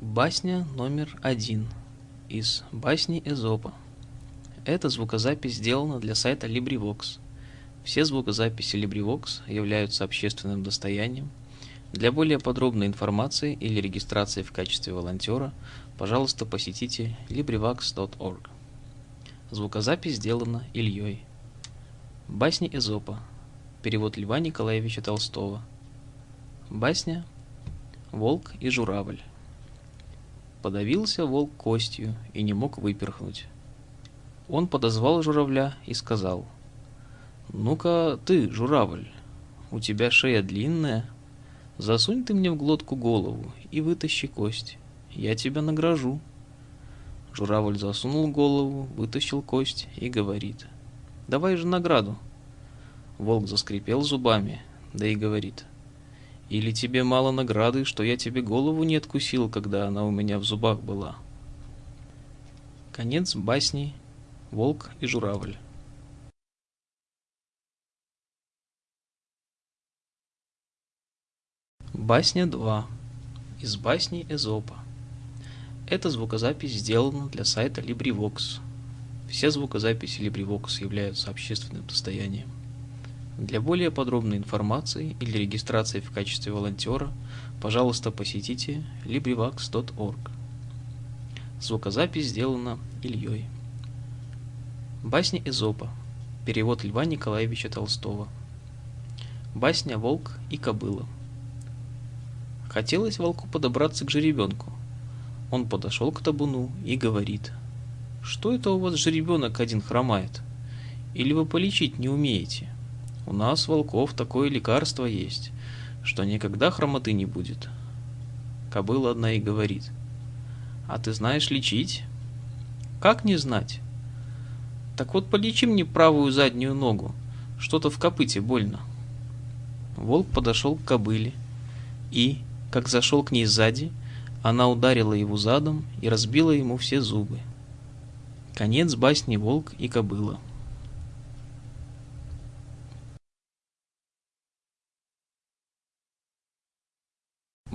Басня номер один из басни Эзопа. Эта звукозапись сделана для сайта LibriVox. Все звукозаписи LibriVox являются общественным достоянием. Для более подробной информации или регистрации в качестве волонтера, пожалуйста, посетите LibriVox.org. Звукозапись сделана Ильей. Басни Эзопа. Перевод Льва Николаевича Толстого. Басня «Волк и журавль». Подавился волк костью и не мог выперхнуть. Он подозвал журавля и сказал, «Ну-ка ты, журавль, у тебя шея длинная, засунь ты мне в глотку голову и вытащи кость, я тебя награжу». Журавль засунул голову, вытащил кость и говорит, «Давай же награду». Волк заскрипел зубами, да и говорит, или тебе мало награды, что я тебе голову не откусил, когда она у меня в зубах была? Конец басни «Волк и журавль». Басня 2. Из басни Эзопа. Эта звукозапись сделана для сайта LibriVox. Все звукозаписи LibriVox являются общественным достоянием. Для более подробной информации или регистрации в качестве волонтера, пожалуйста, посетите LibriVox.org. Звукозапись сделана Ильей. Басня Эзопа. Перевод Льва Николаевича Толстого. Басня «Волк и кобыла». Хотелось волку подобраться к жеребенку. Он подошел к табуну и говорит, «Что это у вас жеребенок один хромает? Или вы полечить не умеете?» У нас, волков, такое лекарство есть, что никогда хромоты не будет. Кобыла одна и говорит. А ты знаешь лечить? Как не знать? Так вот полечи мне правую заднюю ногу. Что-то в копыте больно. Волк подошел к кобыле и, как зашел к ней сзади, она ударила его задом и разбила ему все зубы. Конец басни «Волк и кобыла».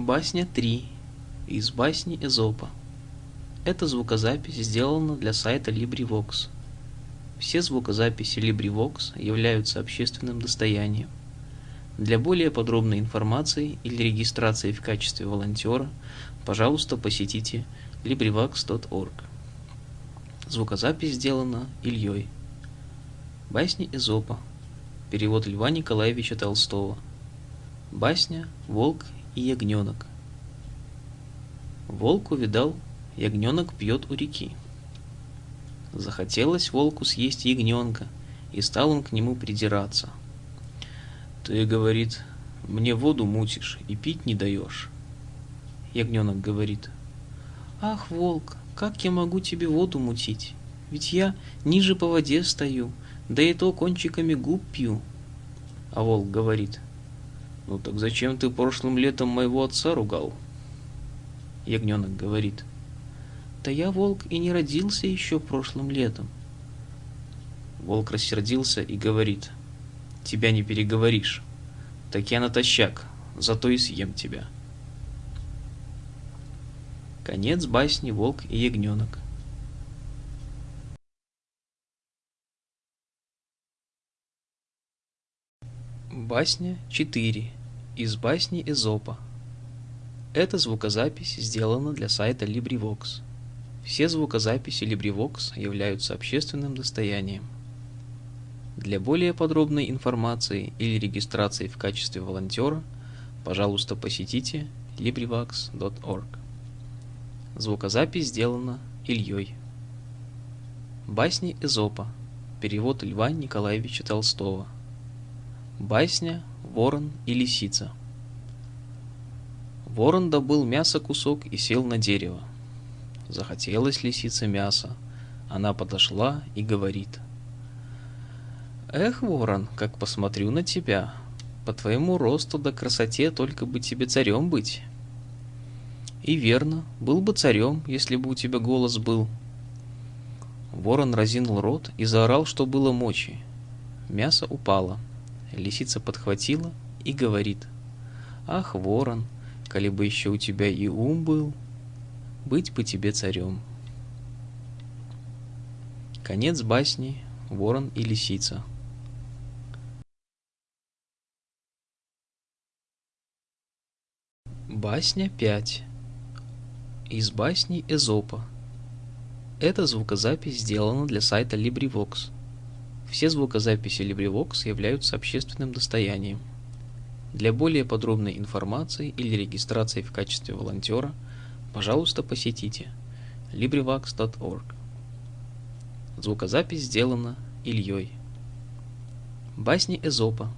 Басня 3 из басни Эзопа. Эта звукозапись сделана для сайта LibriVox. Все звукозаписи LibriVox являются общественным достоянием. Для более подробной информации или регистрации в качестве волонтера, пожалуйста, посетите LibriVox.org. Звукозапись сделана Ильей. Басни Эзопа. Перевод Льва Николаевича Толстого. Басня «Волк и ягненок. Волк увидал, ягненок пьет у реки. Захотелось волку съесть ягненка, и стал он к нему придираться. «Ты, — говорит, — мне воду мутишь и пить не даешь». Ягненок говорит, «Ах, волк, как я могу тебе воду мутить? Ведь я ниже по воде стою, да и то кончиками губ пью». А волк говорит, «Ну так зачем ты прошлым летом моего отца ругал?» Ягненок говорит. «Да я, волк, и не родился еще прошлым летом». Волк рассердился и говорит. «Тебя не переговоришь. Так я натощак, зато и съем тебя». Конец басни «Волк и ягненок». Басня 4 из басни Эзопа. Эта звукозапись сделана для сайта LibriVox. Все звукозаписи LibriVox являются общественным достоянием. Для более подробной информации или регистрации в качестве волонтера, пожалуйста, посетите LibriVox.org. Звукозапись сделана Ильей. Басни Эзопа. Перевод Льва Николаевича Толстого. Басня «Ворон и лисица». Ворон добыл мясо кусок и сел на дерево. Захотелось лисице мяса. Она подошла и говорит. «Эх, ворон, как посмотрю на тебя. По твоему росту да красоте только бы тебе царем быть». И верно, был бы царем, если бы у тебя голос был. Ворон разинул рот и заорал, что было мочи. Мясо упало. Лисица подхватила и говорит, «Ах, ворон, коли бы еще у тебя и ум был!» быть бы тебе царем. Конец басни «Ворон и лисица». Басня 5. Из басни Эзопа. Эта звукозапись сделана для сайта LibriVox. Все звукозаписи LibriVox являются общественным достоянием. Для более подробной информации или регистрации в качестве волонтера, пожалуйста, посетите LibriVox.org. Звукозапись сделана Ильей. Басни Эзопа.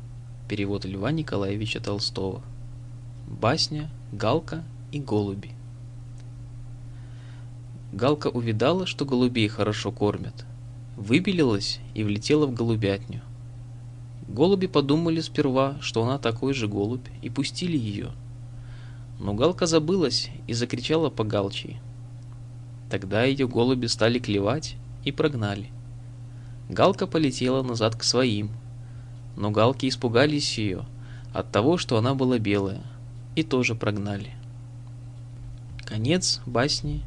Перевод Льва Николаевича Толстого. Басня Галка и голуби. Галка увидала, что голубей хорошо кормят. Выбелилась и влетела в голубятню. Голуби подумали сперва, что она такой же голубь, и пустили ее. Но Галка забылась и закричала по галчии. Тогда ее голуби стали клевать и прогнали. Галка полетела назад к своим, но галки испугались ее от того, что она была белая – и тоже прогнали. Конец басни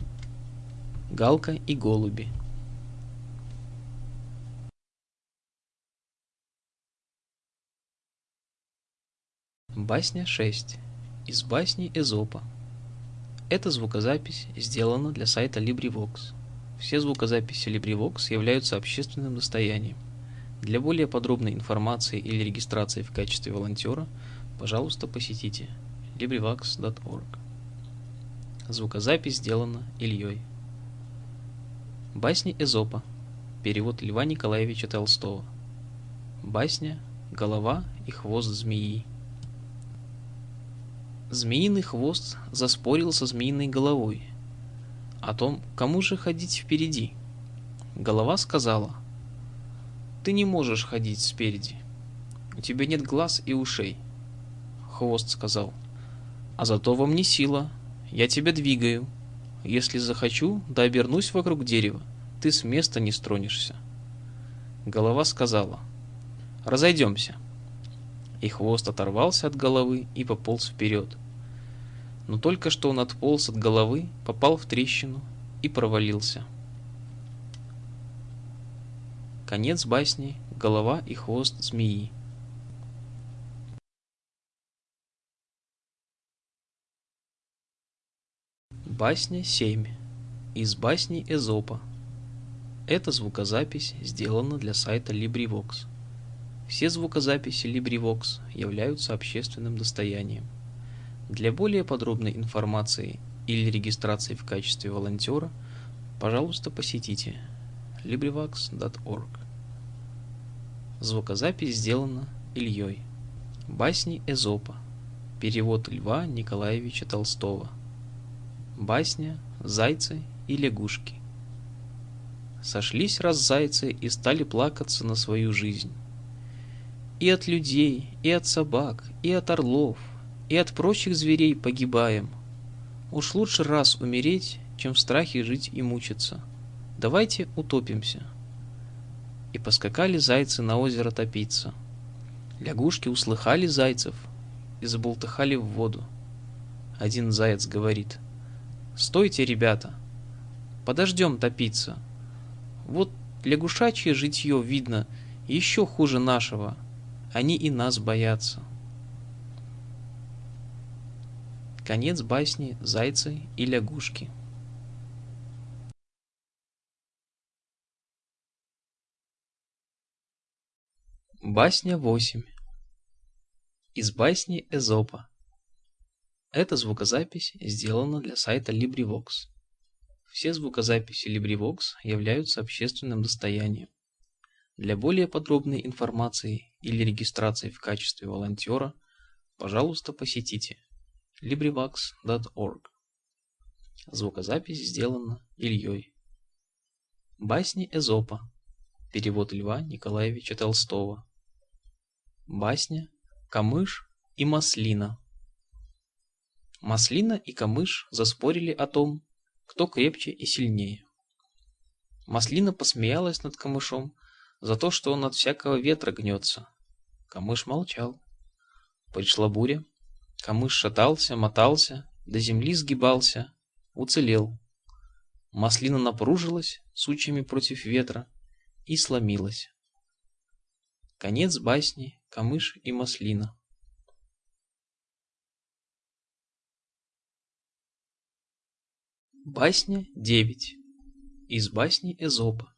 Галка и голуби. Басня 6. Из басни Эзопа. Эта звукозапись сделана для сайта LibriVox. Все звукозаписи LibriVox являются общественным достоянием. Для более подробной информации или регистрации в качестве волонтера, пожалуйста, посетите LibriVox.org. Звукозапись сделана Ильей. Басни Эзопа. Перевод Льва Николаевича Толстого. Басня «Голова и хвост змеи». Змеиный хвост заспорил со змеиной головой о том, кому же ходить впереди. Голова сказала, «Ты не можешь ходить спереди, у тебя нет глаз и ушей». Хвост сказал, а зато во мне сила. Я тебя двигаю. Если захочу, да обернусь вокруг дерева, ты с места не стронешься. Голова сказала, разойдемся. И хвост оторвался от головы и пополз вперед. Но только что он отполз от головы, попал в трещину и провалился. Конец басни «Голова и хвост змеи». Басня 7. Из басни Эзопа. Эта звукозапись сделана для сайта LibriVox. Все звукозаписи LibriVox являются общественным достоянием. Для более подробной информации или регистрации в качестве волонтера, пожалуйста, посетите LibriVox.org. Звукозапись сделана Ильей. Басни Эзопа. Перевод Льва Николаевича Толстого. Басня, зайцы и лягушки. Сошлись раз зайцы и стали плакаться на свою жизнь. И от людей, и от собак, и от орлов, и от прочих зверей погибаем. Уж лучше раз умереть, чем в страхе жить и мучиться. Давайте утопимся. И поскакали зайцы на озеро топиться. Лягушки услыхали зайцев и заболтыхали в воду. Один заяц говорит — Стойте, ребята. Подождем топиться. Вот лягушачье житье видно еще хуже нашего. Они и нас боятся. Конец басни «Зайцы и лягушки». Басня 8 Из басни Эзопа эта звукозапись сделана для сайта LibriVox. Все звукозаписи LibriVox являются общественным достоянием. Для более подробной информации или регистрации в качестве волонтера, пожалуйста, посетите LibriVox.org. Звукозапись сделана Ильей. Басни Эзопа. Перевод Льва Николаевича Толстого. Басня «Камыш и маслина» Маслина и Камыш заспорили о том, кто крепче и сильнее. Маслина посмеялась над Камышом за то, что он от всякого ветра гнется. Камыш молчал. Пришла буря. Камыш шатался, мотался, до земли сгибался, уцелел, Маслина напружилась сучьями против ветра и сломилась. Конец басни «Камыш и маслина». Басня 9. Из басни Эзопа.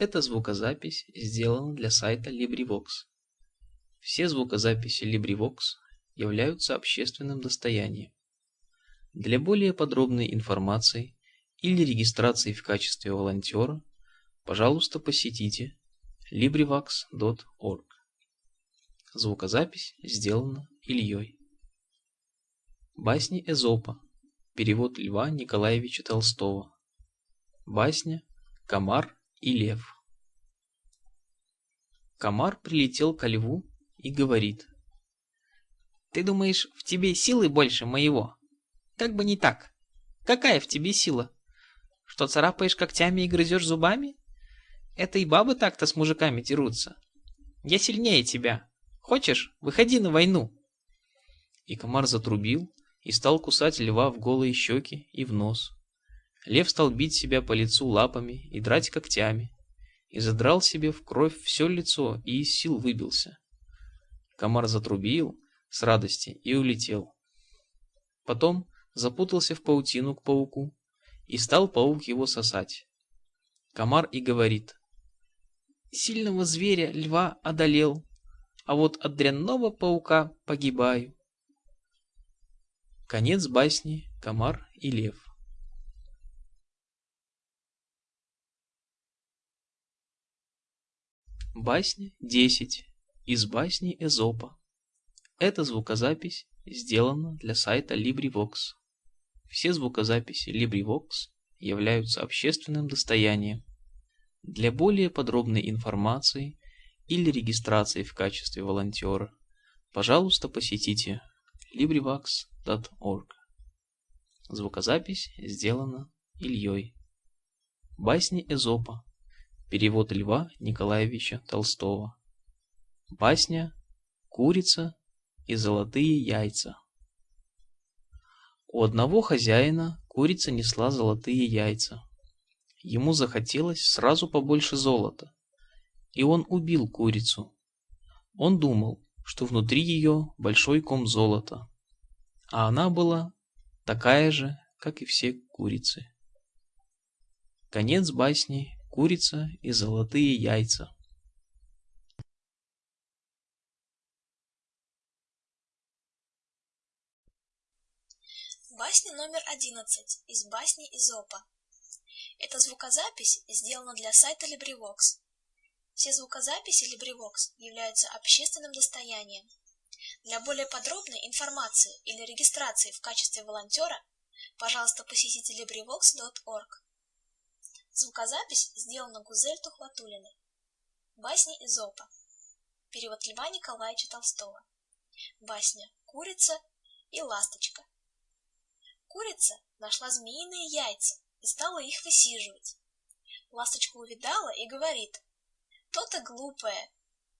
Эта звукозапись сделана для сайта LibriVox. Все звукозаписи LibriVox являются общественным достоянием. Для более подробной информации или регистрации в качестве волонтера, пожалуйста, посетите LibriVox.org. Звукозапись сделана Ильей. Басни Эзопа. Перевод Льва Николаевича Толстого. Басня «Комар и лев». Комар прилетел ко льву и говорит. «Ты думаешь, в тебе силы больше моего? Как бы не так. Какая в тебе сила? Что царапаешь когтями и грызешь зубами? Это и бабы так-то с мужиками дерутся. Я сильнее тебя. Хочешь, выходи на войну. И комар затрубил и стал кусать льва в голые щеки и в нос. Лев стал бить себя по лицу лапами и драть когтями, и задрал себе в кровь все лицо и из сил выбился. Комар затрубил с радости и улетел. Потом запутался в паутину к пауку, и стал паук его сосать. Комар и говорит, «Сильного зверя льва одолел, а вот от дрянного паука погибаю». Конец басни «Комар и лев». Басня 10 из басни Эзопа. Эта звукозапись сделана для сайта LibriVox. Все звукозаписи LibriVox являются общественным достоянием. Для более подробной информации или регистрации в качестве волонтера, пожалуйста, посетите LibriVox.org. Звукозапись сделана Ильей. Басни Эзопа. Перевод Льва Николаевича Толстого. Басня «Курица и золотые яйца». У одного хозяина курица несла золотые яйца. Ему захотелось сразу побольше золота, и он убил курицу. Он думал, что внутри ее большой ком золота, а она была такая же, как и все курицы. Конец басни «Курица и золотые яйца». Басня номер одиннадцать из басни Изопа. Эта звукозапись сделана для сайта LibriVox. Все звукозаписи LibriVox являются общественным достоянием. Для более подробной информации или регистрации в качестве волонтера, пожалуйста, посетите LibriVox.org. Звукозапись сделана Гузель Тухватулиной. Басни Изопа. Перевод Льва Николаевича Толстого. Басня «Курица и ласточка». Курица нашла змеиные яйца и стала их высиживать. Ласточка увидала и говорит, «То-то глупая,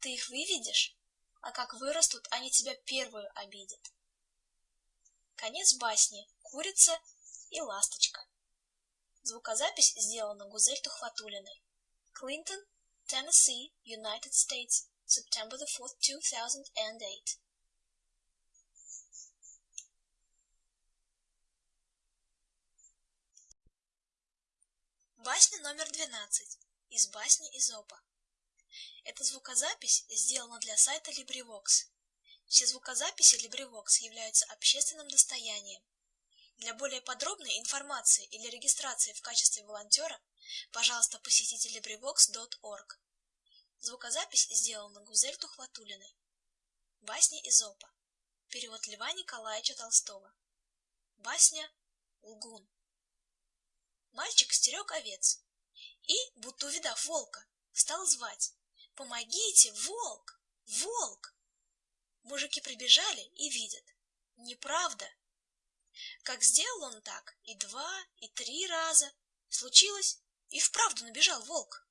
ты их выведешь, а как вырастут, они тебя первую обидят». Конец басни «Курица и ласточка». Звукозапись сделана Гузель Тухватулиной. Клинтон, Tennessee, United States, September the 4th, 2008. Басня номер 12 из басни Изопа. Эта звукозапись сделана для сайта LibriVox. Все звукозаписи LibriVox являются общественным достоянием. Для более подробной информации или регистрации в качестве волонтера, пожалуйста, посетите LibriVox.org. Звукозапись сделана Гузель Тухватулиной. Басни Изопа. Перевод Льва Николаевича Толстого. Басня Лгун. Мальчик стерег овец и, будто увидав волка, стал звать «Помогите, волк! Волк!» Мужики прибежали и видят «Неправда!» Как сделал он так и два, и три раза, случилось, и вправду набежал волк.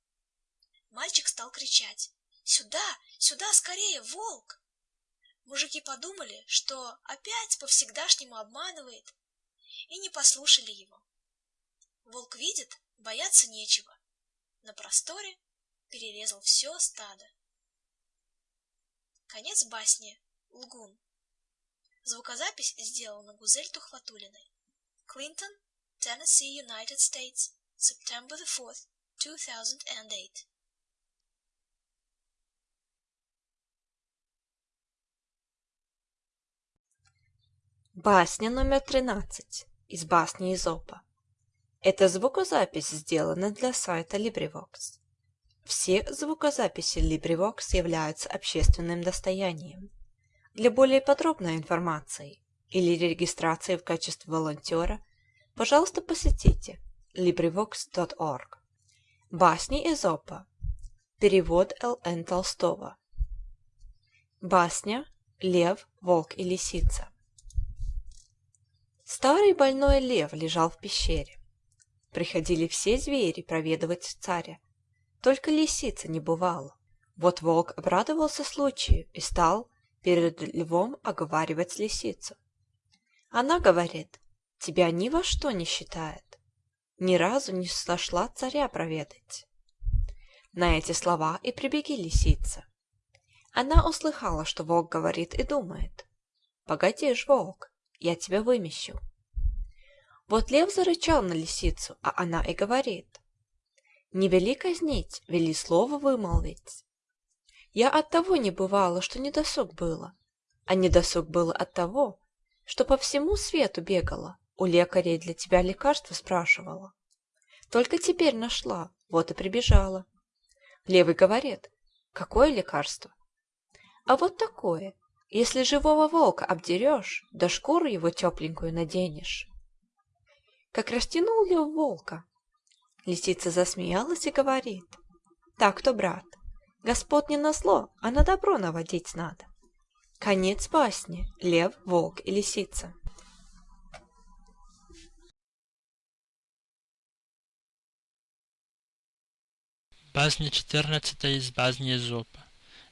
Мальчик стал кричать «Сюда! Сюда скорее, волк!» Мужики подумали, что опять по-всегдашнему обманывает, и не послушали его. Волк видит, бояться нечего. На просторе перерезал все стадо. Конец басни. Лгун. Звукозапись сделана Гузель Тухватулиной. Клинтон, Tennessee, United States, September the 4th, 2008. Басня номер 13 из басни Изопа. Эта звукозапись сделана для сайта LibriVox. Все звукозаписи LibriVox являются общественным достоянием. Для более подробной информации или регистрации в качестве волонтера, пожалуйста, посетите LibriVox.org. Басни Изопа. Перевод Л.Н. Толстого. Басня «Лев, волк и лисица». Старый больной лев лежал в пещере. Приходили все звери проведывать царя. Только лисица не бывала. Вот волк обрадовался случаю и стал перед львом оговаривать лисицу. Она говорит, тебя ни во что не считает. Ни разу не сошла царя проведать. На эти слова и прибеги лисица. Она услыхала, что волк говорит и думает. Погоди ж, волк, я тебя вымещу. Вот лев зарычал на лисицу, а она и говорит. Не вели казнить, вели слово вымолвить. Я от того не бывала, что недосуг было, а недосуг было от того, что по всему свету бегала, у лекарей для тебя лекарства спрашивала. Только теперь нашла, вот и прибежала. Левый говорит, какое лекарство? А вот такое, если живого волка обдерешь, да шкуру его тепленькую наденешь. Как растянул лев волка. Лисица засмеялась и говорит, так-то, брат, господ не на зло, а на добро наводить надо. Конец басни «Лев, волк и лисица». Басня 14 из басни Эзопа.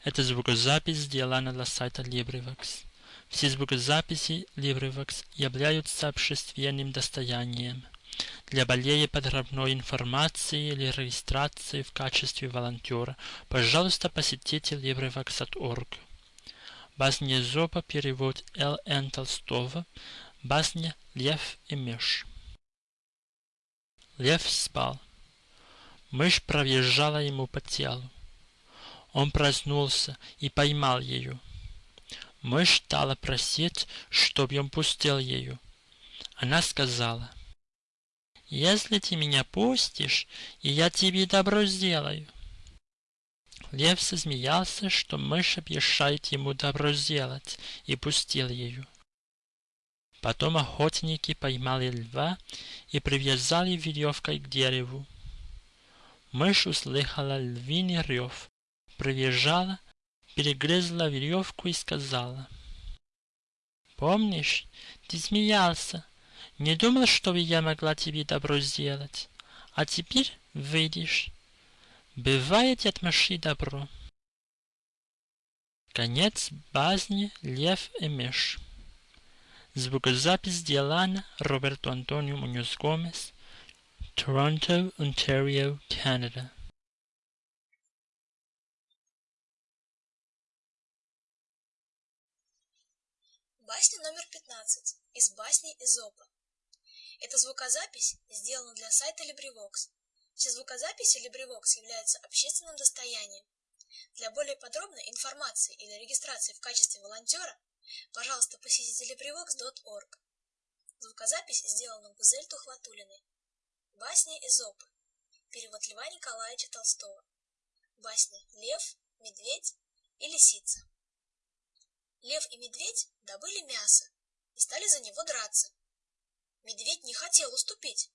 Эта звукозапись сделана для сайта LibriVox. Все звукозаписи LibriVox являются общественным достоянием. Для более подробной информации или регистрации в качестве волонтера, пожалуйста, посетите LibriVox.org. Басня Зопа, перевод Л. Н. Толстого, басня «Лев и мышь». Лев спал. Мышь проезжала ему по телу. Он проснулся и поймал ее. Мышь стала просить, чтобы он пустил ее. Она сказала, «Если ты меня пустишь, и я тебе добро сделаю». Лев засмеялся, что мышь обещает ему добро сделать, и пустил ее. Потом охотники поймали льва и привязали веревкой к дереву. Мышь услыхала львиный рев, прибежала, перегрызла веревку и сказала. «Помнишь, ты смеялся, не думал, что я могла тебе добро сделать, а теперь видишь, бывает от мыши добро». Конец басни «Лев и мышь». Звукозапись сделана Роберту Антонио Муньоз Гомес, Торонто, Онтарио, Канада. Басня номер 15 из басни Изопа. Эта звукозапись сделана для сайта LibriVox. Все звукозаписи LibriVox являются общественным достоянием. Для более подробной информации или регистрации в качестве волонтера, пожалуйста, посетите LibriVox.org. Звукозапись сделана Гузель Тухватулиной. Басня Изопы. Перевод Льва Николаевича Толстого. Басня «Лев», «Медведь» и «Лисица». Лев и медведь добыли мясо и стали за него драться. Медведь не хотел уступить,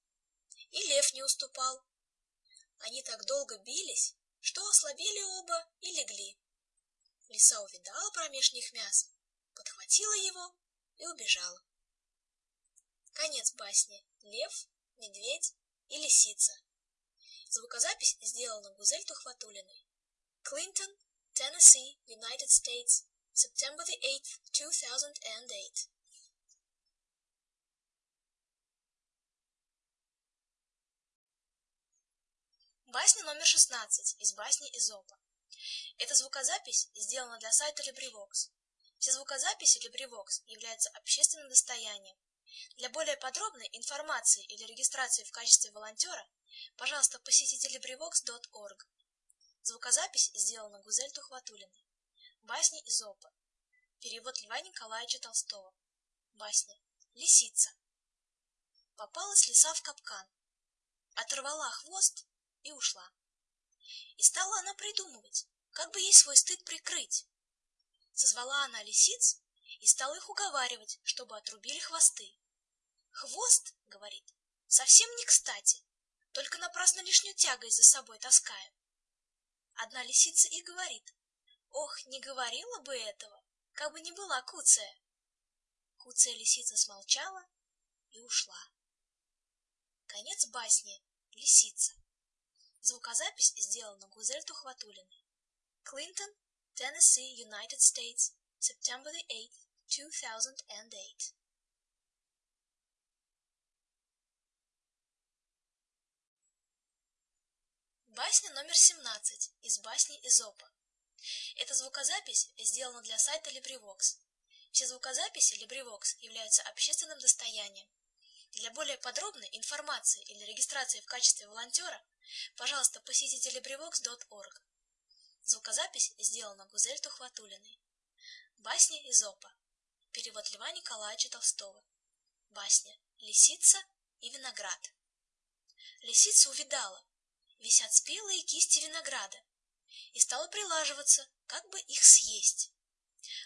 и лев не уступал. Они так долго бились, что ослабели оба и легли. Лиса увидала промеж них мясо, подхватила его и убежала. Конец басни «Лев», «Медведь» и «Лисица». Звукозапись сделана Гузель Тухватулиной. Клинтон, Теннесси, United States, September the 8th, 2008. Басня номер 16 из басни Изопа. Эта звукозапись сделана для сайта LibriVox. Все звукозаписи LibriVox являются общественным достоянием. Для более подробной информации или регистрации в качестве волонтера, пожалуйста, посетите LibriVox.org. Звукозапись сделана Гузель Тухватулиной. Басни Изопа. Перевод Льва Николаевича Толстого. Басня. Лисица. Попалась лиса в капкан. Оторвала хвост и ушла. И стала она придумывать, как бы ей свой стыд прикрыть. Созвала она лисиц и стала их уговаривать, чтобы отрубили хвосты. «Хвост, — говорит, — совсем не кстати, только напрасно лишнюю тягость за собой таскаем». Одна лисица и говорит, «Ох, не говорила бы этого, как бы не была куция». Куция лисица смолчала и ушла. Конец басни «Лисица». Звукозапись сделана Гузель Тухватулиной. Клинтон, Tennessee, United States, September 8, 2008. Басня номер 17 из басни Изопа. Эта звукозапись сделана для сайта LibriVox. Все звукозаписи LibriVox являются общественным достоянием. Для более подробной информации или регистрации в качестве волонтера, пожалуйста, посетите LibriVox.org. Звукозапись сделана Гузель Тухватулиной. Басни Изопа. Перевод Льва Николаевича Толстого. Басня «Лисица и виноград». Лисица увидала, висят спелые кисти винограда, и стала прилаживаться, как бы их съесть.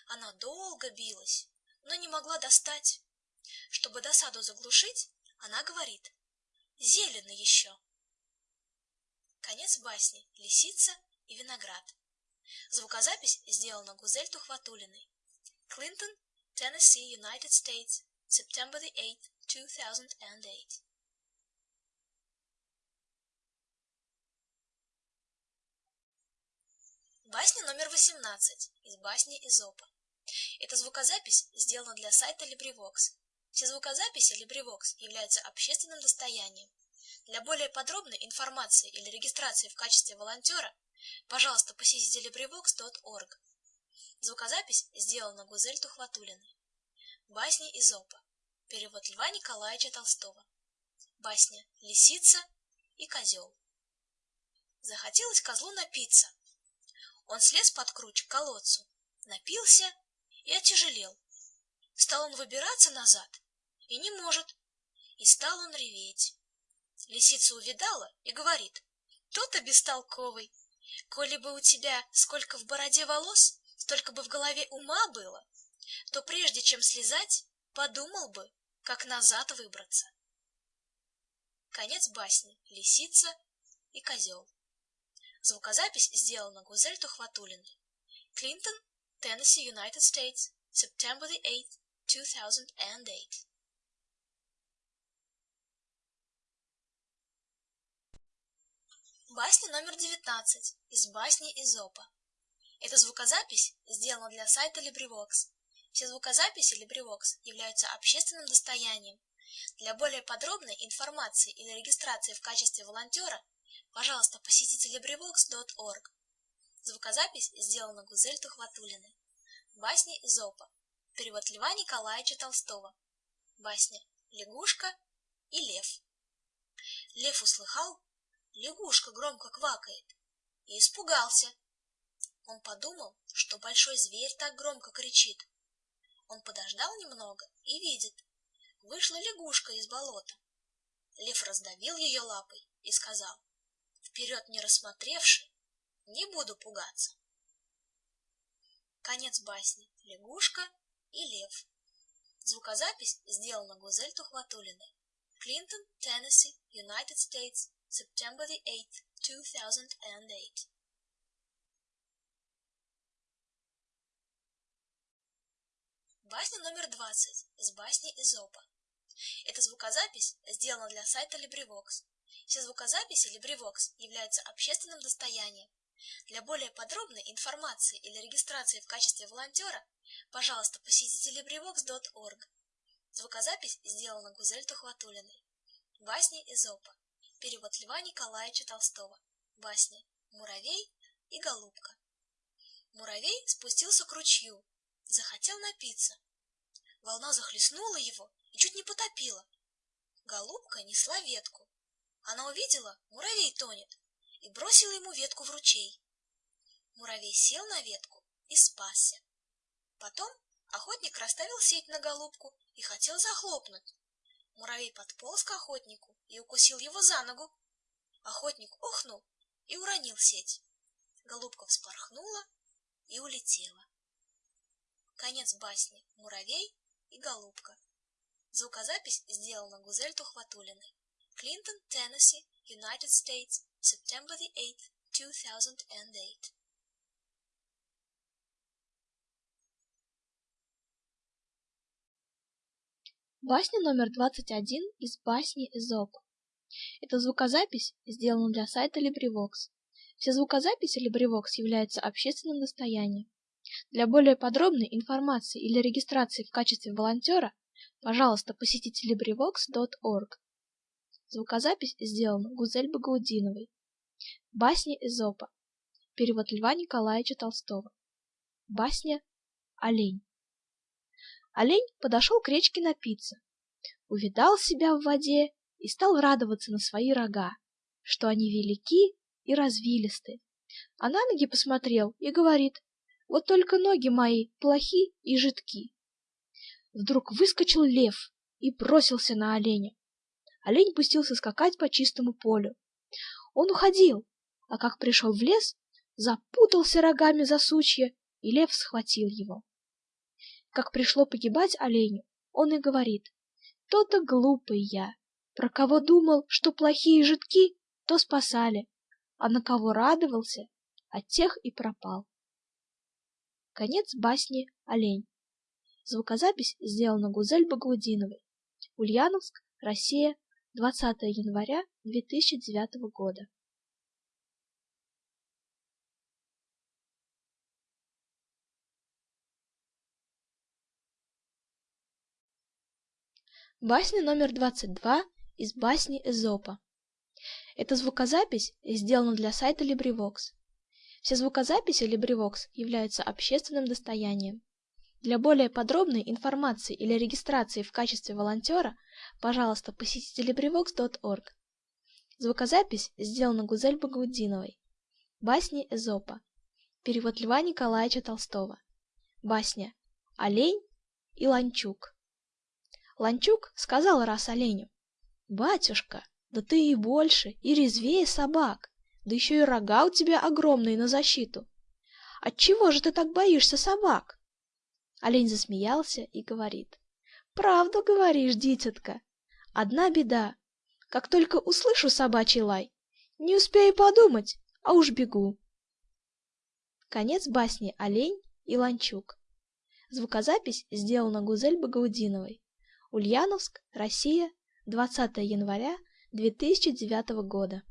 Она долго билась, но не могла достать. Чтобы досаду заглушить, она говорит «Зелено еще». Конец басни «Лисица и виноград». Звукозапись сделана Гузель Тухватулиной. Клинтон, Tennessee, United States, September 8, 2008. Басня номер 18 из басни Изопа. Эта звукозапись сделана для сайта LibriVox. Все звукозаписи LibriVox являются общественным достоянием. Для более подробной информации или регистрации в качестве волонтера, пожалуйста, посетите LibriVox.org. Звукозапись сделана Гузель Тухватулиной. Басни Изопа. Перевод Льва Николаевича Толстого. Басня «Лисица и козел». Захотелось козлу напиться, он слез под круч к колодцу, напился и отяжелел. Стал он выбираться назад и не может, и стал он реветь. Лисица увидала и говорит, «То-то бестолковый, коли бы у тебя сколько в бороде волос, столько бы в голове ума было, то прежде чем слезать, подумал бы, как назад выбраться». Конец басни «Лисица и козел». Звукозапись сделана Гузель Тухватулиной. Клинтон, Tennessee, United States, September 8, 2008. Басня номер 19 из басни Изопа. Эта звукозапись сделана для сайта LibriVox. Все звукозаписи LibriVox являются общественным достоянием. Для более подробной информации или регистрации в качестве волонтера Пожалуйста, посетите LibriVox.org. Звукозапись сделана Гузель Тухватулиной. Басни Изопа. Перевод Льва Николаевича Толстого. Басня «Лягушка и лев». Лев услыхал, лягушка громко квакает, и испугался. Он подумал, что большой зверь так громко кричит. Он подождал немного и видит. Вышла лягушка из болота. Лев раздавил ее лапой и сказал, вперед не рассмотревши, не буду пугаться. Конец басни «Лягушка и лев». Звукозапись сделана Гузель Тухватулиной. Клинтон, Теннесси, United States, September 8, 2008. Басня номер 20 из басни Изопа. Эта звукозапись сделана для сайта LibriVox. Все звукозаписи LibriVox являются общественным достоянием. Для более подробной информации или регистрации в качестве волонтера, пожалуйста, посетите LibriVox.org. Звукозапись сделана Гузель Тухватулиной. Басни Изопа. Перевод Льва Николаевича Толстого. Басня «Муравей и голубка». Муравей спустился к ручью, захотел напиться. Волна захлестнула его и чуть не потопила. Голубка несла ветку. Она увидела, муравей тонет, и бросила ему ветку в ручей. Муравей сел на ветку и спасся. Потом охотник расставил сеть на голубку и хотел захлопнуть. Муравей подполз к охотнику и укусил его за ногу. Охотник охнул и уронил сеть. Голубка вспорхнула и улетела. Конец басни «Муравей и голубка». Звукозапись сделана Гузель Тухватулиной. Клинтон, Теннесси, United States, September the 8th, 2008. Басня номер 21 из басни Эзопа. Эта звукозапись сделана для сайта LibriVox. Все звукозаписи LibriVox являются общественным достоянием. Для более подробной информации или регистрации в качестве волонтера, пожалуйста, посетите LibriVox.org. Звукозапись сделана Гузель Багаудиновой. Басни Эзопа. Перевод Льва Николаевича Толстого. Басня «Олень». Олень подошел к речке напиться, увидал себя в воде и стал радоваться на свои рога, что они велики и развилисты. А на ноги посмотрел и говорит, вот только ноги мои плохи и жидки. Вдруг выскочил лев и бросился на оленя. Олень пустился скакать по чистому полю. Он уходил, а как пришел в лес, запутался рогами за сучья, и лев схватил его как пришло погибать оленю, он и говорит, «То-то глупый я, про кого думал, что плохие жидки, то спасали, а на кого радовался, от тех и пропал». Конец басни «Олень». Звукозапись сделана Гузель Багаудиновой. Ульяновск, Россия, 20 января 2009 года. Басня номер 22 из басни Эзопа. Эта звукозапись сделана для сайта LibriVox. Все звукозаписи LibriVox являются общественным достоянием. Для более подробной информации или регистрации в качестве волонтера, пожалуйста, посетите LibriVox.org. Звукозапись сделана Гузель Багаудиновой. Басни Эзопа. Перевод Льва Николаевича Толстого. Басня «Олень и Ланчук». Ланчук сказал раз оленю, «Батюшка, да ты и больше, и резвее собак, да еще и рога у тебя огромные на защиту. Отчего же ты так боишься собак?» Олень засмеялся и говорит, «Правду говоришь, дитятка. Одна беда. Как только услышу собачий лай, не успею подумать, а уж бегу». Конец басни «Олень и Ланчук». Звукозапись сделана Гузель Багаудиновой. Ульяновск, Россия, 20 января 2009 года.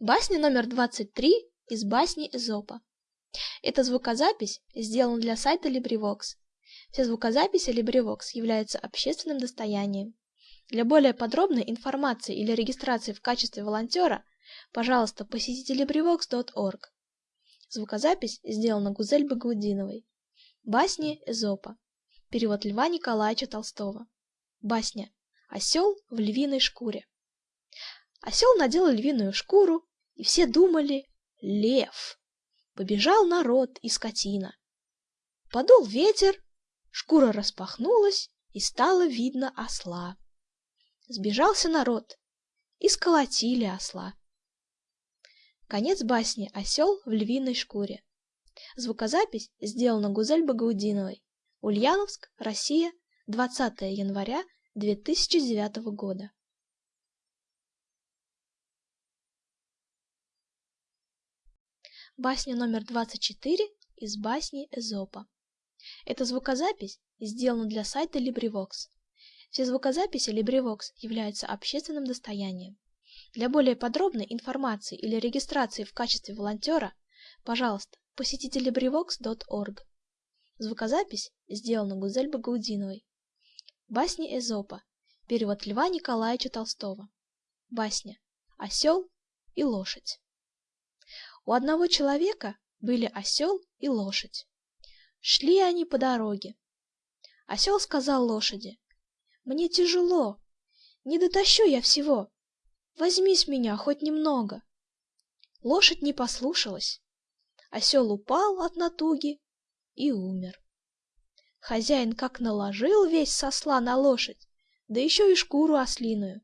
Басня номер 23 из басни Эзопа. Эта звукозапись сделана для сайта LibriVox. Все звукозаписи LibriVox являются общественным достоянием. Для более подробной информации или регистрации в качестве волонтера, пожалуйста, посетите LibriVox.org. Звукозапись сделана Гузель Багаудиновой. Басни Эзопа. Перевод Льва Николаевича Толстого. Басня «Осел в львиной шкуре». Осел надел львиную шкуру, и все думали «Лев». Побежал народ и скотина. Подул ветер, шкура распахнулась, и стало видно осла. Сбежался народ, и сколотили осла. Конец басни «Осел в львиной шкуре». Звукозапись сделана Гузель Багаудиновой. Ульяновск, Россия, 20 января 2009 года. Басня номер 24 из басни Эзопа. Эта звукозапись сделана для сайта LibriVox. Все звукозаписи LibriVox являются общественным достоянием. Для более подробной информации или регистрации в качестве волонтера, пожалуйста, посетите LibriVox.org. Звукозапись сделана Гузель Багаудиновой. Басни Эзопа. Перевод Льва Николаевича Толстого. Басня «Осел и лошадь». У одного человека были осел и лошадь. Шли они по дороге. Осел сказал лошади, «Мне тяжело, не дотащу я всего. Возьми с меня хоть немного». Лошадь не послушалась. Осел упал от натуги и умер. Хозяин как наложил весь сосла на лошадь, да еще и шкуру ослиную.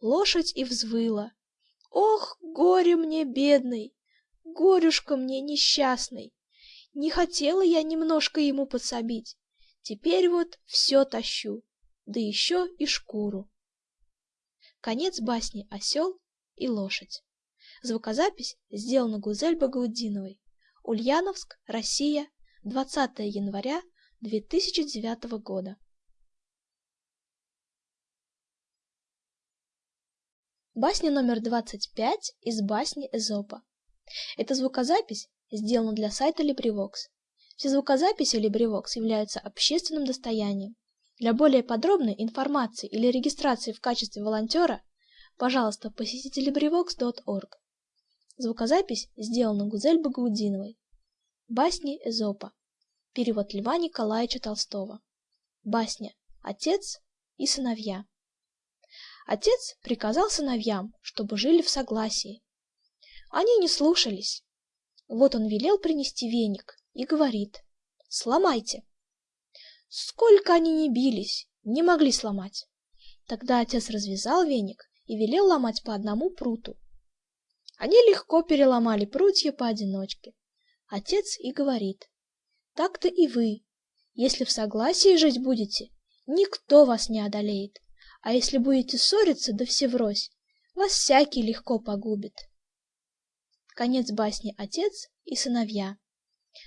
Лошадь и взвыла. Ох, горе мне, бедный, горюшка мне несчастный. Не хотела я немножко ему подсобить. Теперь вот все тащу, да еще и шкуру. Конец басни «Осел и лошадь». Звукозапись сделана Гузель Багаудиновой. Ульяновск, Россия, 20 января 2009 года. Басня номер 25 из басни Эзопа. Эта звукозапись сделана для сайта LibriVox. Все звукозаписи LibriVox являются общественным достоянием. Для более подробной информации или регистрации в качестве волонтера, пожалуйста, посетите LibriVox.org. Звукозапись сделана Гузель Багаудиновой. Басни Эзопа. Перевод Льва Николаевича Толстого. Басня «Отец и сыновья». Отец приказал сыновьям, чтобы жили в согласии. Они не слушались. Вот он велел принести веник и говорит «Сломайте». Сколько они не бились, не могли сломать. Тогда отец развязал веник и велел ломать по одному пруту. Они легко переломали прутья поодиночке. Отец и говорит так-то и вы. Если в согласии жить будете, никто вас не одолеет. А если будете ссориться да всеврось, вас всякий легко погубит. Конец басни «Отец и сыновья».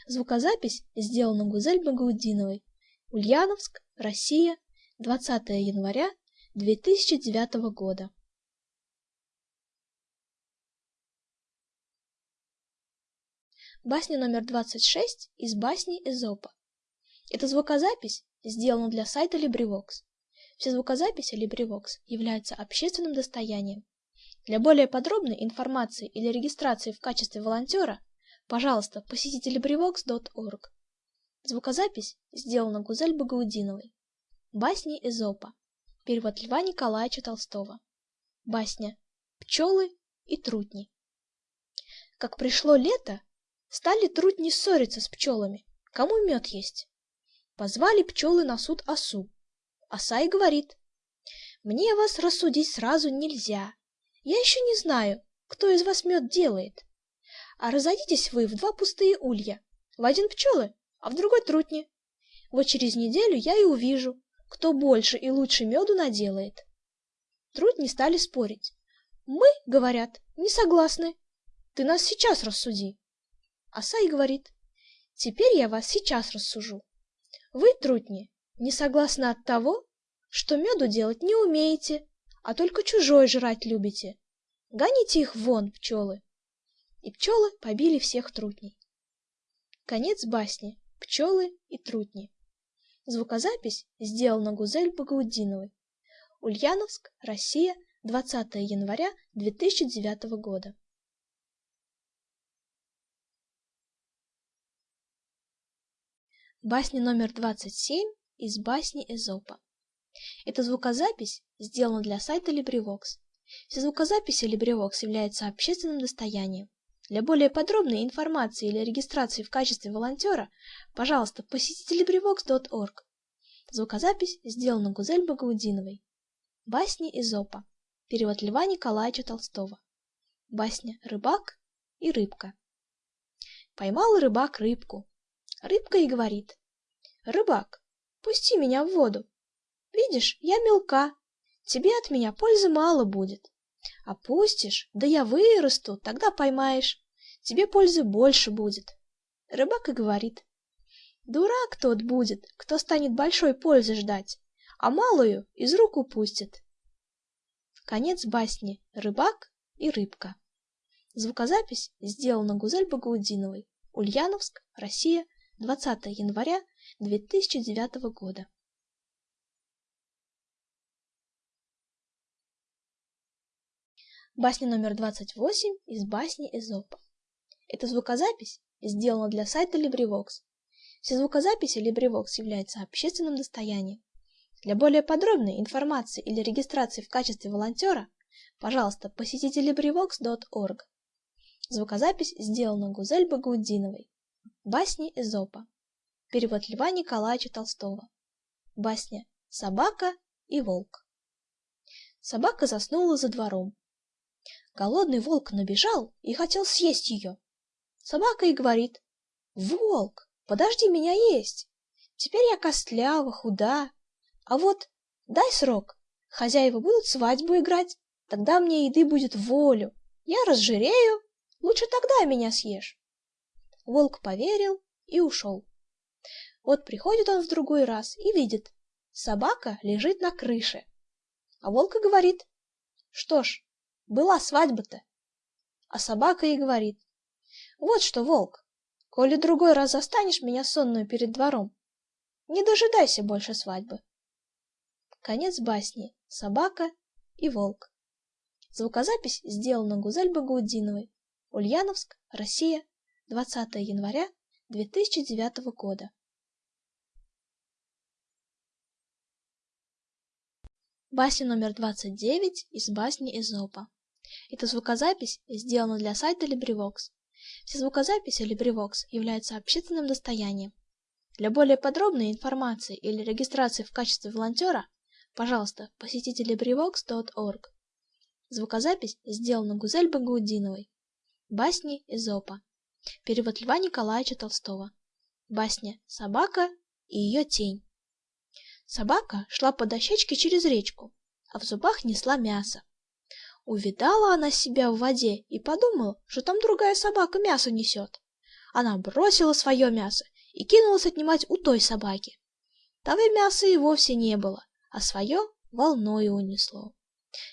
Звукозапись сделана Гузель Багаудиновой. Ульяновск, Россия, 20 января 2009 года. Басня номер 26 из басни Эзопа. Эта звукозапись сделана для сайта LibriVox. Все звукозаписи LibriVox являются общественным достоянием. Для более подробной информации или регистрации в качестве волонтера, пожалуйста, посетите LibriVox.org. Звукозапись сделана Гузель Багаудиновой. Басни Эзопа. Перевод Льва Николаевича Толстого. Басня «Пчелы и трутни». Как пришло лето, Стали трудни ссориться с пчелами, кому мед есть. Позвали пчелы на суд осу. Оса и говорит, «Мне вас рассудить сразу нельзя. Я еще не знаю, кто из вас мед делает. А разойдитесь вы в два пустые улья, в один пчелы, а в другой трутни. Вот через неделю я и увижу, кто больше и лучше меду наделает». Трутни стали спорить. «Мы, — говорят, — не согласны. Ты нас сейчас рассуди». Оса и говорит, теперь я вас сейчас рассужу. Вы, трутни, не согласны от того, что меду делать не умеете, а только чужой жрать любите. Гоните их вон, пчелы. И пчелы побили всех трутней. Конец басни «Пчелы и трутни». Звукозапись сделана Гузель Багаудиновой. Ульяновск, Россия, 20 января 2009 года. Басня номер 27 из басни Эзопа. Эта звукозапись сделана для сайта LibriVox. Все звукозаписи LibriVox являются общественным достоянием. Для более подробной информации или регистрации в качестве волонтера, пожалуйста, посетите LibriVox.org. Звукозапись сделана Гузель Багаудиновой. Басни Эзопа. Перевод Льва Николаевича Толстого. Басня «Рыбак и рыбка». Поймал рыбак рыбку, Рыбка и говорит. Рыбак, пусти меня в воду. Видишь, я мелка, тебе от меня пользы мало будет. А пустишь, да я вырасту, тогда поймаешь. Тебе пользы больше будет. Рыбак и говорит. Дурак тот будет, кто станет большой пользы ждать, а малую из рук упустит. Конец басни «Рыбак и рыбка». Звукозапись сделана Гузель Багаудиновой. Ульяновск, Россия, 20 января 2009 года. Басня номер 28 из басни Эзопа. Эта звукозапись сделана для сайта LibriVox. Все звукозаписи LibriVox являются общественным достоянием. Для более подробной информации или регистрации в качестве волонтера, пожалуйста, посетите LibriVox.org. Звукозапись сделана Гузель Багаудиновой. Басни Эзопа. Перевод Льва Николаевича Толстого. Басня «Собака и волк». Собака заснула за двором. Голодный волк набежал и хотел съесть ее. Собака и говорит, «Волк, подожди меня есть. Теперь я костлява, худа. А вот дай срок, хозяева будут свадьбу играть, тогда мне еды будет волю. Я разжирею, лучше тогда меня съешь». Волк поверил и ушел. Вот приходит он в другой раз и видит, собака лежит на крыше. А волк и говорит, что ж, была свадьба-то. А собака и говорит, вот что, волк, коли другой раз застанешь меня сонную перед двором, не дожидайся больше свадьбы. Конец басни «Собака и волк». Звукозапись сделана Гузель Багаудиновой. Ульяновск, Россия, 20 января 2009 года. Басня номер 29 из басни Эзопа. Эта звукозапись сделана для сайта LibriVox. Все звукозаписи LibriVox являются общественным достоянием. Для более подробной информации или регистрации в качестве волонтера, пожалуйста, посетите LibriVox.org. Звукозапись сделана Гузель Багаудиновой. Басни Эзопа. Перевод Льва Николаевича Толстого. Басня «Собака и ее тень». Собака шла по дощечке через речку, а в зубах несла мясо. Увидала она себя в воде и подумала, что там другая собака мясо несет. Она бросила свое мясо и кинулась отнимать у той собаки. Того мяса и вовсе не было, а свое волною унесло.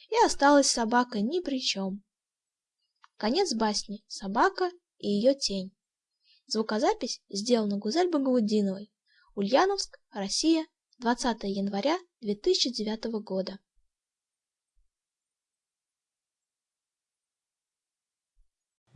И осталась собака ни при чем. Конец басни «Собака и ее тень». Звукозапись сделана Гузель Багаудиновой. Ульяновск, Россия, 20 января 2009 года.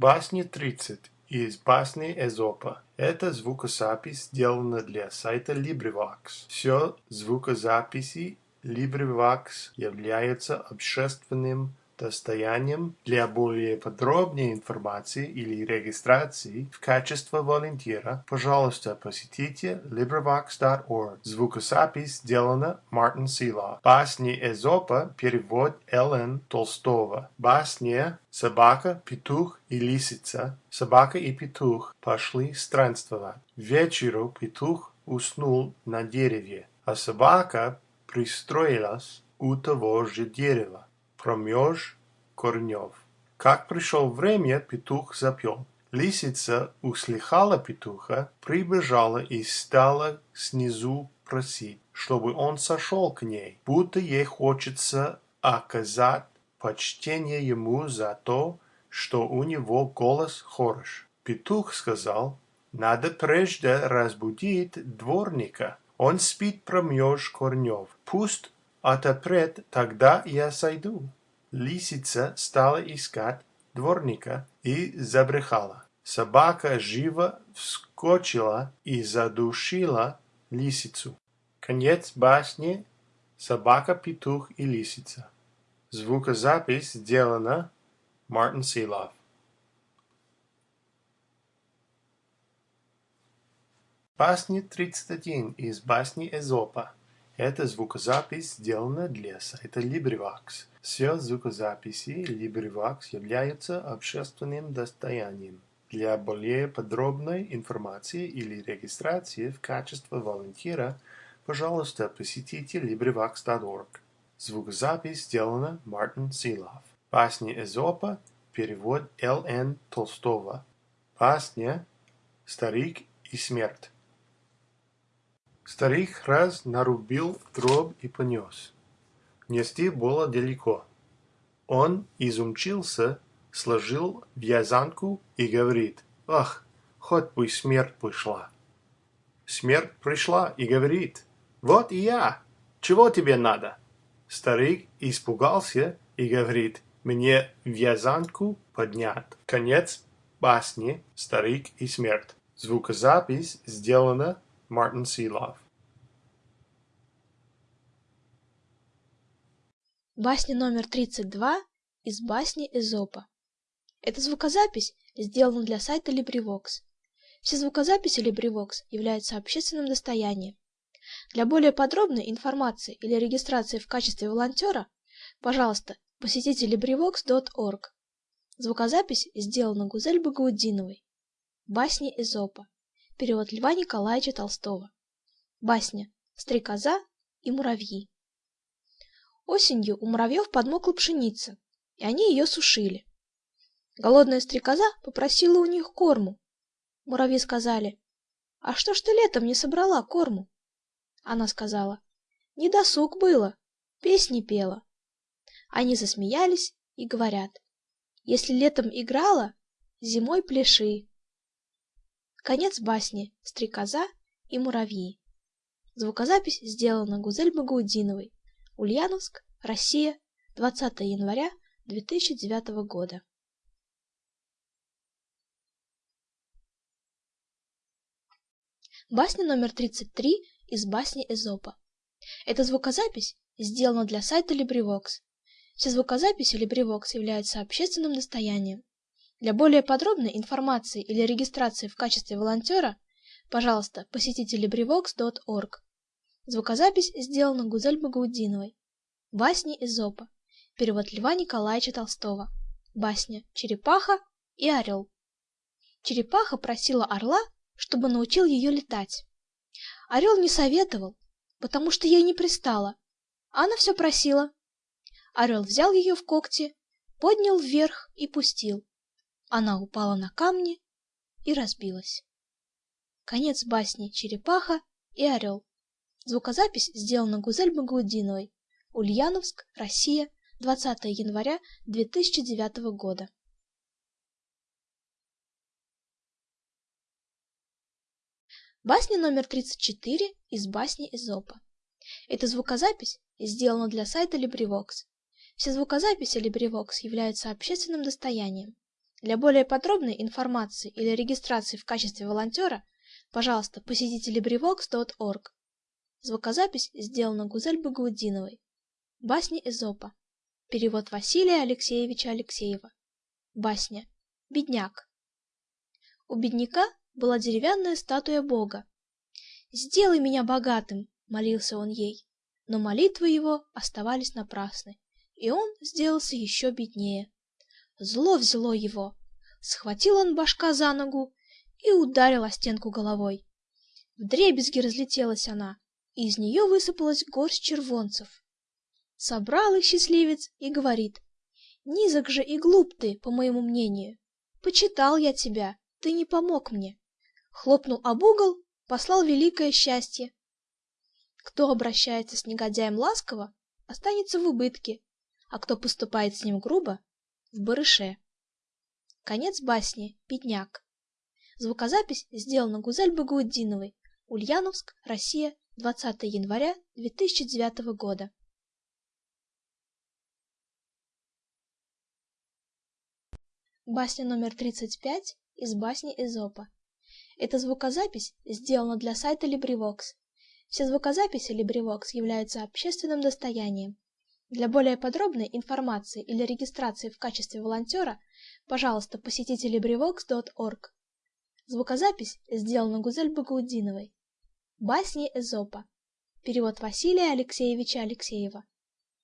Басни 30 из басни Эзопа. Это звукозапись сделана для сайта LibriVox. Все звукозаписи LibriVox являются общественным достоянием для более подробной информации или регистрации в качестве волонтера, пожалуйста, посетите LibriVox.org. Звукозапись сделана Мартин Сила. Басни Эзопа перевод Л.Н. Толстого. Басня Собака, петух и лисица. Собака и петух пошли странствовать. Вечеру петух уснул на дереве, а собака пристроилась у того же дерева промеж корнев. Как пришел время, петух запел. Лисица услыхала петуха, прибежала и стала снизу просить, чтобы он сошел к ней, будто ей хочется оказать почтение ему за то, что у него голос хорош. Петух сказал, надо прежде разбудить дворника. Он спит промеж корнев. Пусть отопрет, тогда я сойду. Лисица стала искать дворника и забрехала. Собака живо вскочила и задушила лисицу. Конец басни «Собака, петух и лисица». Звукозапись сделана Мартин Силов. Басни 31 из басни Эзопа. Эта звукозапись сделана для сайта LibriVox. Все звукозаписи LibriVox являются общественным достоянием. Для более подробной информации или регистрации в качестве волонтера, пожалуйста, посетите LibriVox.org. Звукозапись сделана Мартин Силов. Басня Эзопа, перевод Л.Н. Толстого. Басня «Старик и смерть». Старик раз нарубил дров и понес. Нести было далеко. Он изумчился, сложил вязанку и говорит, «Ах, хоть бы смерть пришла». Смерть пришла и говорит, «Вот и я, чего тебе надо?» Старик испугался и говорит, мне вязанку поднять. Конец басни «Старик и смерть». Звукозапись сделана Мартин Силов. Басня номер 32 из басни Эзопа. Эта звукозапись сделана для сайта LibriVox. Все звукозаписи LibriVox являются общественным достоянием. Для более подробной информации или регистрации в качестве волонтера, пожалуйста, посетите LibriVox.org. Звукозапись сделана Гузель Багаудиновой. Басни Эзопа. Перевод Льва Николаевича Толстого. Басня «Стрекоза и муравьи». Осенью у муравьев подмокла пшеница, и они ее сушили. Голодная стрекоза попросила у них корму. Муравьи сказали, «А что ж ты летом не собрала корму?» Она сказала, «Не досуг было, песни пела». Они засмеялись и говорят, если летом играла, зимой пляши. Конец басни «Стрекоза и муравьи». Звукозапись сделана Гузель Багаудиновой. Ульяновск, Россия, 20 января 2009 года. Басня номер 33 из басни Эзопа. Эта звукозапись сделана для сайта LibriVox. Все звукозаписи LibriVox являются общественным достоянием. Для более подробной информации или регистрации в качестве волонтера, пожалуйста, посетите LibriVox.org. Звукозапись сделана Гузель Багаудиновой. Басни Эзопа. Перевод Льва Николаевича Толстого. Басня «Черепаха и орел». Черепаха просила орла, чтобы научил ее летать. Орел не советовал, потому что ей не пристало. Она все просила, Орел взял ее в когти, поднял вверх и пустил. Она упала на камни и разбилась. Конец басни «Черепаха и орел». Звукозапись сделана Гузель Багаудиновой. Ульяновск, Россия, 20 января 2009 года. Басня номер 34 из басни Эзопа. Эта звукозапись сделана для сайта LibriVox. Все звукозаписи LibriVox являются общественным достоянием. Для более подробной информации или регистрации в качестве волонтера, пожалуйста, посетите LibriVox.org. Звукозапись сделана Гузель Багаудиновой. Басни Эзопа. Перевод Василия Алексеевича Алексеева. Басня. Бедняк. У бедняка была деревянная статуя Бога. «Сделай меня богатым!» — молился он ей. Но молитвы его оставались напрасны и он сделался еще беднее. Зло взяло его. Схватил он башка за ногу и ударил о стенку головой. Вдребезги разлетелась она, и из нее высыпалась горсть червонцев. Собрал их счастливец и говорит, «Низок же и глуп ты, по моему мнению. Почитал я тебя, ты не помог мне». Хлопнул об угол, послал великое счастье. Кто обращается с негодяем ласково, останется в убытке, а кто поступает с ним грубо — в барыше. Конец басни «Бедняк». Звукозапись сделана Гузель Багаудиновой. Ульяновск, Россия, 20 января 2009 года. Басня номер 35 из басни Эзопа. Эта звукозапись сделана для сайта LibriVox. Все звукозаписи LibriVox являются общественным достоянием. Для более подробной информации или регистрации в качестве волонтера, пожалуйста, посетите LibriVox.org. Звукозапись сделана Гузель Багаудиновой. Басни Эзопа. Перевод Василия Алексеевича Алексеева.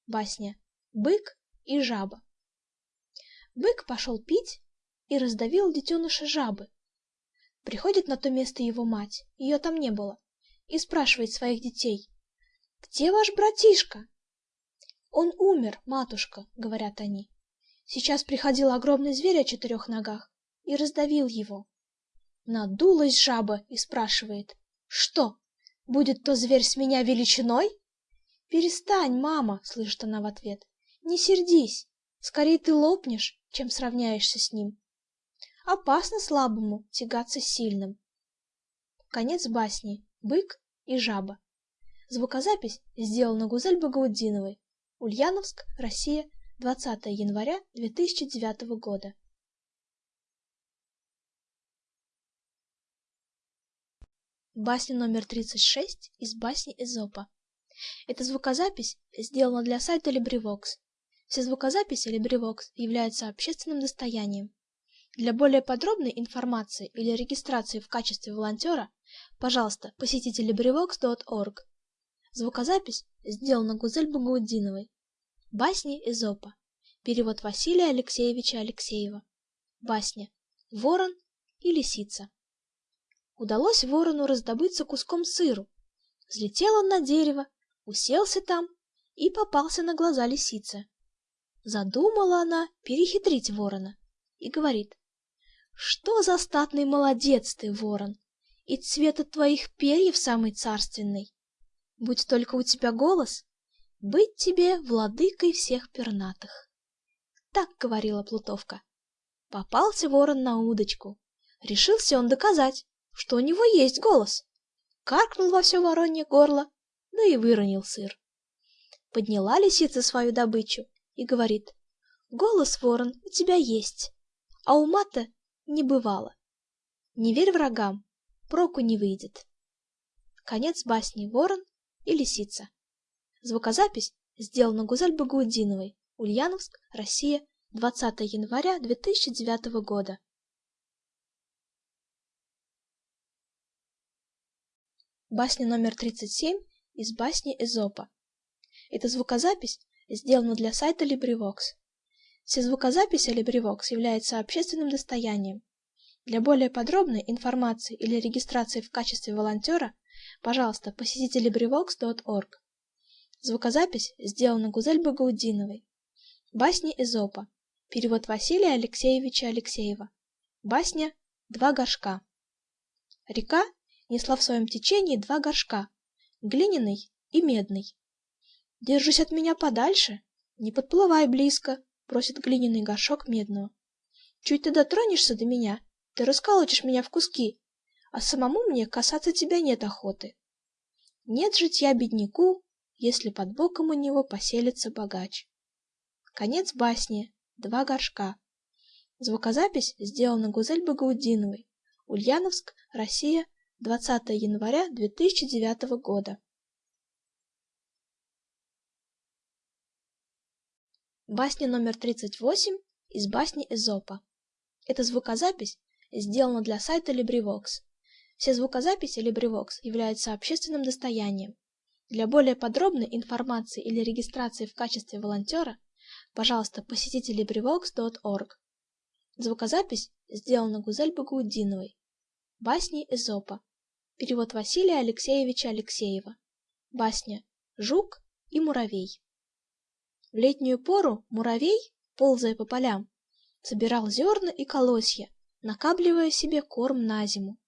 Басня «Бык и жаба». Бык пошел пить и раздавил детеныша жабы. Приходит на то место его мать, ее там не было, и спрашивает своих детей, «Где ваш братишка?» «Он умер, матушка», — говорят они. Сейчас приходил огромный зверь о четырех ногах и раздавил его. Надулась жаба и спрашивает, «Что, будет то зверь с меня величиной?» «Перестань, мама», — слышит она в ответ, «не сердись, скорее ты лопнешь, чем сравняешься с ним. Опасно слабому тягаться сильным». Конец басни «Бык и жаба». Звукозапись сделана Гузель Багаудиновой. Ульяновск, Россия, 20 января 2009 года. Басня номер 36 из басни Эзопа. Эта звукозапись сделана для сайта LibriVox. Все звукозаписи LibriVox являются общественным достоянием. Для более подробной информации или регистрации в качестве волонтера, пожалуйста, посетите LibriVox.org. Звукозапись сделана Гузель Багаудиновой. Басни Эзопа. Перевод Василия Алексеевича Алексеева. Басня «Ворон и лисица». Удалось ворону раздобыться куском сыру. Взлетел он на дерево, уселся там и попался на глаза лисице. Задумала она перехитрить ворона и говорит, «Что за статный молодец ты, ворон, и цвет от твоих перьев самый царственный. Будь только у тебя голос, быть тебе владыкой всех пернатых». Так говорила Плутовка. Попался ворон на удочку. Решился он доказать, что у него есть голос. Каркнул во все воронье горло, да и выронил сыр. Подняла лисица свою добычу и говорит, «Голос, ворон, у тебя есть, а ума-то не бывало. Не верь врагам, проку не выйдет». Конец басни «Ворон» и «Лисица». Звукозапись сделана Гузель Багаудиновой, Ульяновск, Россия, 20 января 2009 года. Басня номер 37 из басни Эзопа. Эта звукозапись сделана для сайта LibriVox. Все звукозаписи LibriVox являются общественным достоянием. Для более подробной информации или регистрации в качестве волонтера, пожалуйста, посетите LibriVox.org. Звукозапись сделана Гузель Багаудиновой. Басни Эзопа. Перевод Василия Алексеевича Алексеева. Басня «Два горшка». Река несла в своем течении два горшка, глиняный и медный. «Держись от меня подальше, не подплывай близко», — просит глиняный горшок медного. «Чуть ты дотронешься до меня, ты расколотишь меня в куски, а самому мне касаться тебя нет охоты. Нет житья бедняку, если под боком у него поселится богач». Конец басни. Два горшка. Звукозапись сделана Гузель Багаудиновой. Ульяновск, Россия, 20 января 2009 года. Басня номер 38 из басни Эзопа. Эта звукозапись сделана для сайта LibriVox. Все звукозаписи LibriVox являются общественным достоянием. Для более подробной информации или регистрации в качестве волонтера Пожалуйста, посетите LibriVox.org. Звукозапись сделана Гузель Багаудиновой. Басни Эзопа. Перевод Василия Алексеевича Алексеева. Басня «Жук и муравей». В летнюю пору муравей, ползая по полям, собирал зерна и колосья, накапливая себе корм на зиму.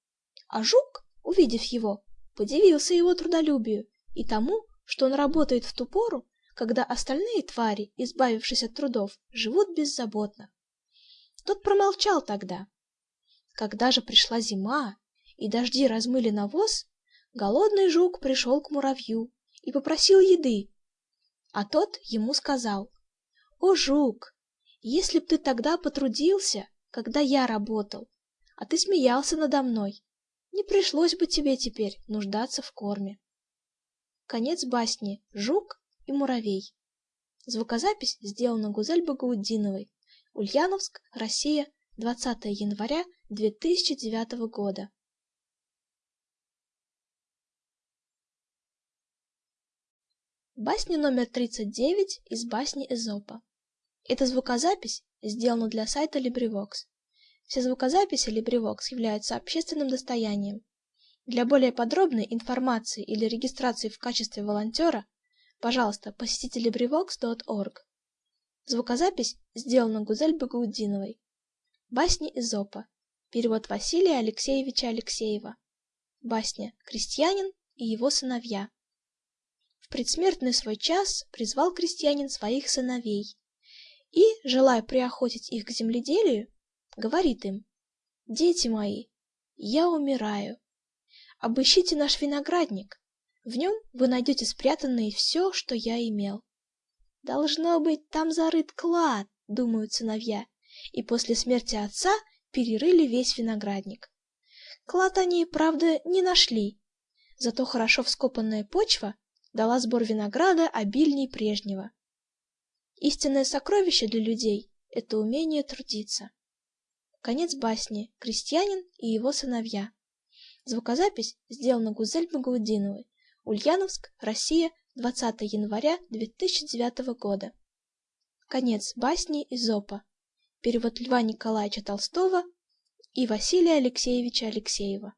А жук, увидев его, подивился его трудолюбию и тому, что он работает в ту пору, когда остальные твари, избавившись от трудов, живут беззаботно. Тот промолчал тогда. Когда же пришла зима, и дожди размыли навоз, голодный жук пришел к муравью и попросил еды. А тот ему сказал, «О, жук, если б ты тогда потрудился, когда я работал, а ты смеялся надо мной, не пришлось бы тебе теперь нуждаться в корме». Конец басни «Жук и муравей». Звукозапись сделана Гузель Багаудиновой. Ульяновск, Россия, 20 января 2009 года. Басня номер 39 из басни Эзопа. Эта звукозапись сделана для сайта LibriVox. Все звукозаписи LibriVox являются общественным достоянием. Для более подробной информации или регистрации в качестве волонтера Пожалуйста, посетите LibriVox.org. Звукозапись сделана Гузель Багаудиновой. Басни Эзопа. Перевод Василия Алексеевича Алексеева. Басня «Крестьянин и его сыновья». В предсмертный свой час призвал крестьянин своих сыновей и, желая приохотить их к земледелию, говорит им, «Дети мои, я умираю. Обыщите наш виноградник, в нем вы найдете спрятанное все, что я имел. Должно быть, там зарыт клад, думают сыновья, и после смерти отца перерыли весь виноградник. Клад они, правда, не нашли, зато хорошо вскопанная почва дала сбор винограда обильней прежнего. Истинное сокровище для людей — это умение трудиться. Конец басни «Крестьянин и его сыновья». Звукозапись сделана Гузель Багаудиновой. Ульяновск, Россия, 20 января 2009 года. Конец басни Изопа. Перевод Льва Николаевича Толстого и Василия Алексеевича Алексеева.